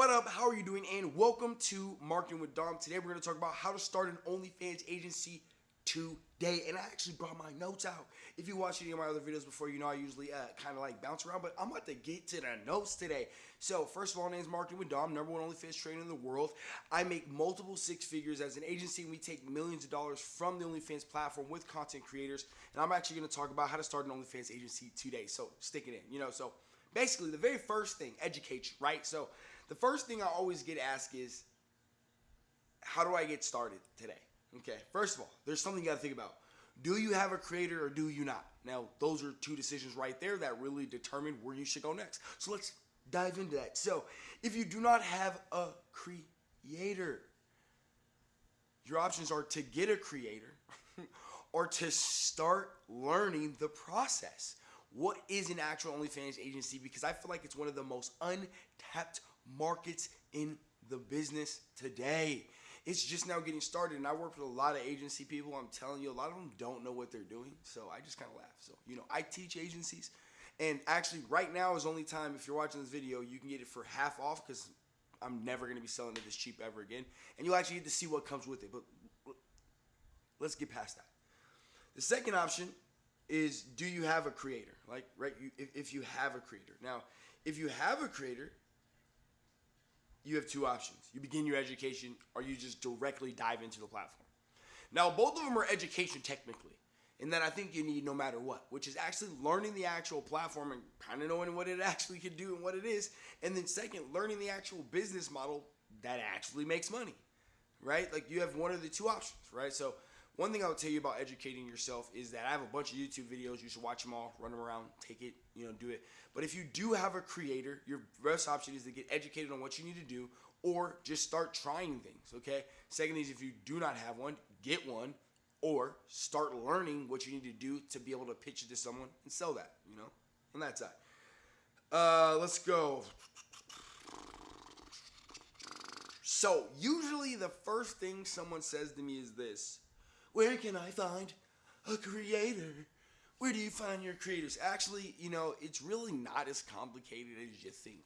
What up? How are you doing? And welcome to Marketing with Dom. Today we're going to talk about how to start an OnlyFans agency today. And I actually brought my notes out. If you watched any of my other videos before, you know I usually uh, kind of like bounce around, but I'm about to get to the notes today. So first of all, my name is Marketing with Dom, number one OnlyFans trainer in the world. I make multiple six figures as an agency, and we take millions of dollars from the OnlyFans platform with content creators. And I'm actually going to talk about how to start an OnlyFans agency today. So stick it in, you know. So basically, the very first thing, educate you, right? So the first thing I always get asked is, how do I get started today? Okay, first of all, there's something you gotta think about. Do you have a creator or do you not? Now, those are two decisions right there that really determine where you should go next. So let's dive into that. So, if you do not have a creator, your options are to get a creator or to start learning the process. What is an actual OnlyFans agency? Because I feel like it's one of the most untapped markets in the business today. It's just now getting started, and I work with a lot of agency people. I'm telling you, a lot of them don't know what they're doing, so I just kind of laugh. So, you know, I teach agencies, and actually, right now is only time if you're watching this video, you can get it for half off because I'm never going to be selling it this cheap ever again, and you'll actually get to see what comes with it. But let's get past that. The second option is do you have a creator? Like, right, you, if, if you have a creator. Now, if you have a creator, you have two options. You begin your education or you just directly dive into the platform. Now, both of them are education technically, and that I think you need no matter what, which is actually learning the actual platform and kind of knowing what it actually can do and what it is. And then, second, learning the actual business model that actually makes money, right? Like you have one of the two options, right? So, one thing I would tell you about educating yourself is that I have a bunch of YouTube videos. You should watch them all, run them around, take it, you know, do it. But if you do have a creator, your best option is to get educated on what you need to do or just start trying things, okay? Second is if you do not have one, get one or start learning what you need to do to be able to pitch it to someone and sell that, you know, on that side. Uh, let's go. So, usually the first thing someone says to me is this Where can I find a creator? Where do you find your creators? Actually, you know, it's really not as complicated as you think.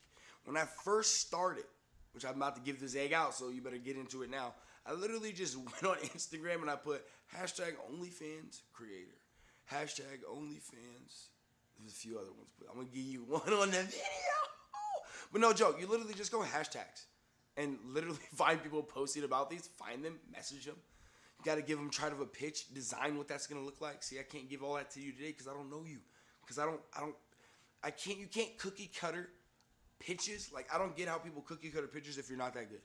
When I first started, which I'm about to give this egg out, so you better get into it now. I literally just went on Instagram and I put hashtag OnlyFans creator, hashtag OnlyFans. There's a few other ones, but I'm gonna give you one on the video. But no joke, you literally just go hashtags and literally find people posting about these, find them, message them. Got to give them try to a pitch, design what that's gonna look like. See, I can't give all that to you today because I don't know you, because I don't, I don't, I can't. You can't cookie cutter pitches. Like I don't get how people cookie cutter pitches if you're not that good.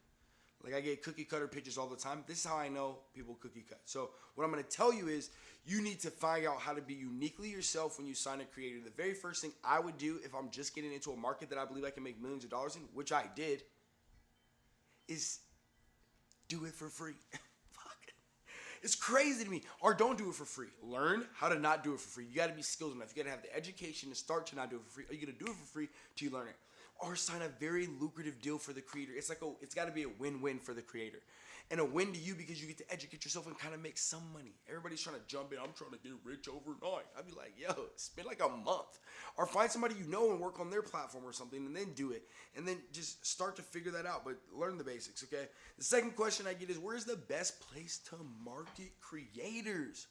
Like I get cookie cutter pitches all the time. This is how I know people cookie cut. So what I'm gonna tell you is you need to find out how to be uniquely yourself when you sign a creator. The very first thing I would do if I'm just getting into a market that I believe I can make millions of dollars in, which I did, is do it for free. It's crazy to me. Or don't do it for free. Learn how to not do it for free. You got to be skilled enough. You got to have the education to start to not do it for free. Are you going to do it for free till you learn it? Or sign a very lucrative deal for the creator. It's like a, it's got to be a win-win for the creator and a win to you because you get to educate yourself and kind of make some money. Everybody's trying to jump in. I'm trying to get rich overnight. I'd be like, yo, spend like a month. Or find somebody you know and work on their platform or something and then do it. And then just start to figure that out, but learn the basics, okay? The second question I get is where's the best place to market creators?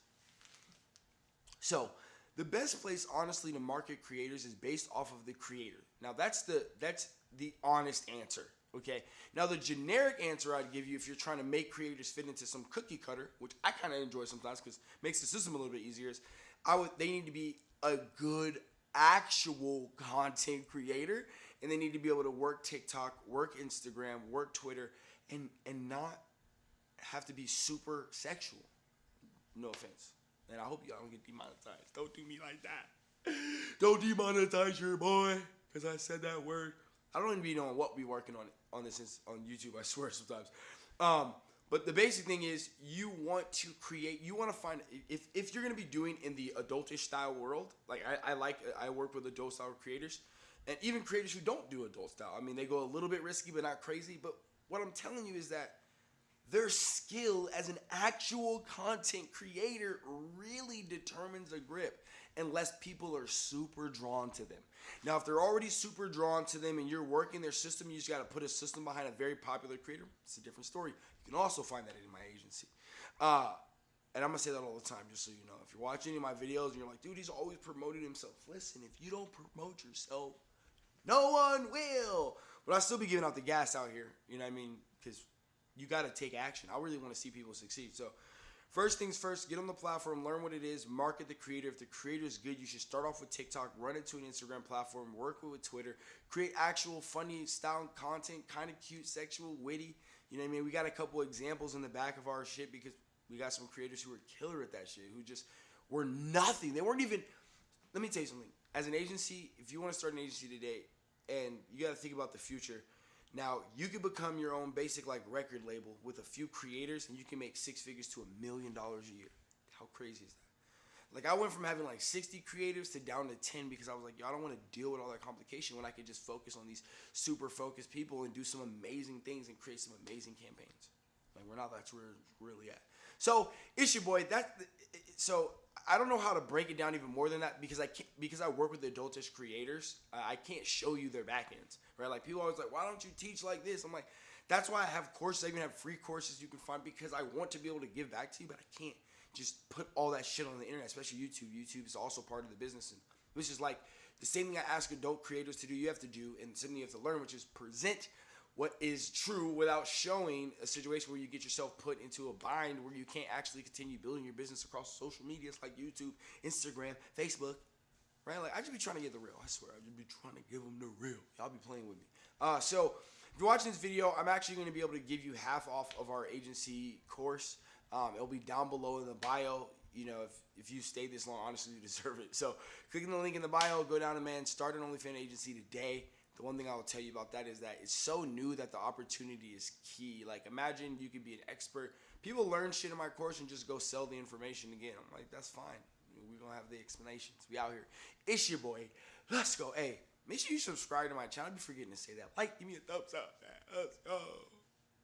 So, the best place honestly to market creators is based off of the creator. Now that's the that's the honest answer. Okay. Now the generic answer I'd give you if you're trying to make creators fit into some cookie cutter, which I kind of enjoy sometimes because makes the system a little bit easier, is I would they need to be a good actual content creator and they need to be able to work TikTok, work Instagram, work Twitter, and and not have to be super sexual. No offense. And I hope y'all don't get demonetized. Don't do me like that. Don't demonetize your boy because I said that word. I don't even know what we working on on this on YouTube. I swear sometimes. Um, but the basic thing is you want to create. You want to find if if you're gonna be doing in the adultish style world. Like I, I like I work with adult style creators, and even creators who don't do adult style. I mean they go a little bit risky but not crazy. But what I'm telling you is that their skill as an actual content creator really determines the grip. Unless people are super drawn to them. Now, if they're already super drawn to them and you're working their system, you just got to put a system behind a very popular creator. It's a different story. You can also find that in my agency. Uh, and I'm gonna say that all the time, just so you know. If you're watching any of my videos and you're like, dude, he's always promoting himself. Listen, if you don't promote yourself, no one will. But I still be giving out the gas out here. You know what I mean? Because you got to take action. I really want to see people succeed. So, first things first, get on the platform, learn what it is, market the creator. If the creator is good, you should start off with TikTok, run it to an Instagram platform, work with Twitter, create actual funny style content, kind of cute, sexual, witty. You know what I mean? We got a couple examples in the back of our shit because we got some creators who were killer at that shit, who just were nothing. They weren't even. Let me tell you something. As an agency, if you want to start an agency today, and you got to think about the future. Now, you could become your own basic like record label with a few creators, and you can make six figures to a million dollars a year. How crazy is that? Like I went from having like 60 creators to down to 10 because I was like, yo, I don't want to deal with all that complication when I could just focus on these super focused people and do some amazing things and create some amazing campaigns. Like we're not that's where we're really at. So it's your boy. That so I don't know how to break it down even more than that because I can't because I work with adultish creators. Uh, I can't show you their backends, right? Like people always like, why don't you teach like this? I'm like, that's why I have courses. I even have free courses you can find because I want to be able to give back to you, but I can't just put all that shit on the internet, especially YouTube. YouTube is also part of the business, and which is like the same thing I ask adult creators to do. You have to do, and something you have to learn, which is present what is true without showing a situation where you get yourself put into a bind where you can't actually continue building your business across social medias like YouTube, Instagram, Facebook. Right? Like I just be trying to get the real. I swear, I just be trying to give them the real. Y'all be playing with me. Uh, so if you're watching this video, I'm actually going to be able to give you half off of our agency course. Um, it'll be down below in the bio. You know, if, if you stayed this long, honestly, you deserve it. So, clicking the link in the bio, go down to man, start an OnlyFans agency today the one thing I will tell you about that is that it's so new that the opportunity is key. Like, imagine you could be an expert. People learn shit in my course and just go sell the information again. I'm like, that's fine. We don't have the explanations. We out here. It's your boy. Let's go. Hey, make sure you subscribe to my channel. I'd be forgetting to say that. Like, give me a thumbs up. Man. Let's go.